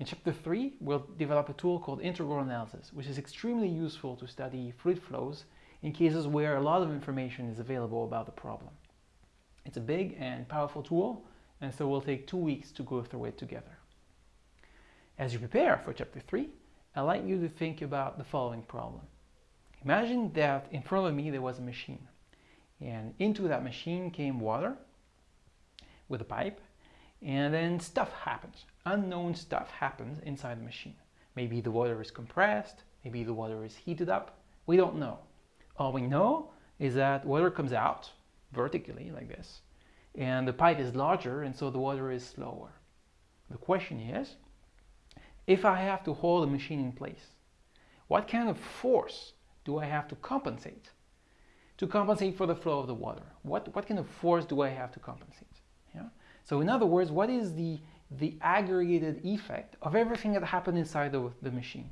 In chapter 3, we'll develop a tool called integral analysis, which is extremely useful to study fluid flows in cases where a lot of information is available about the problem. It's a big and powerful tool, and so we'll take two weeks to go through it together. As you prepare for chapter 3, I'd like you to think about the following problem. Imagine that in front of me there was a machine, and into that machine came water with a pipe, and then stuff happens. Unknown stuff happens inside the machine. Maybe the water is compressed, maybe the water is heated up, we don't know. All we know is that water comes out vertically like this, and the pipe is larger and so the water is slower. The question is, if I have to hold the machine in place, what kind of force do I have to compensate? To compensate for the flow of the water. What, what kind of force do I have to compensate? Yeah? So in other words, what is the, the aggregated effect of everything that happened inside the, the machine?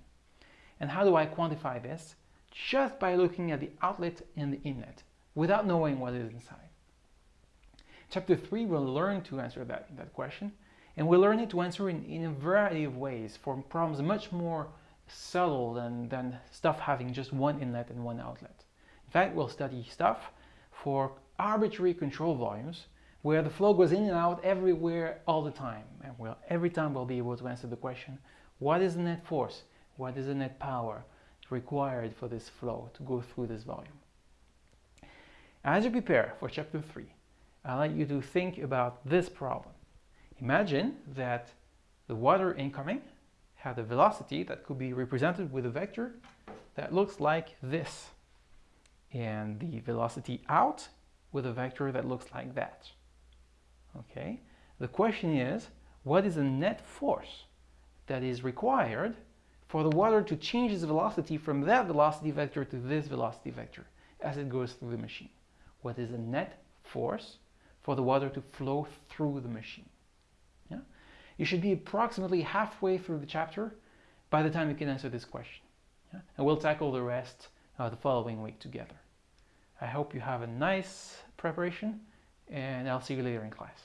And how do I quantify this? Just by looking at the outlet and the inlet, without knowing what is inside. Chapter 3 will learn to answer that, that question, and we'll learn it to answer in, in a variety of ways for problems much more subtle than, than stuff having just one inlet and one outlet. In fact, we'll study stuff for arbitrary control volumes where the flow goes in and out everywhere all the time. And we'll, every time we'll be able to answer the question, what is the net force? What is the net power required for this flow to go through this volume? As you prepare for chapter 3, I'd like you to think about this problem. Imagine that the water incoming had a velocity that could be represented with a vector that looks like this. And the velocity out with a vector that looks like that. Okay, the question is, what is the net force that is required for the water to change its velocity from that velocity vector to this velocity vector as it goes through the machine? What is the net force for the water to flow through the machine? Yeah? You should be approximately halfway through the chapter by the time you can answer this question. Yeah? And we'll tackle the rest uh, the following week together. I hope you have a nice preparation and I'll see you later in class.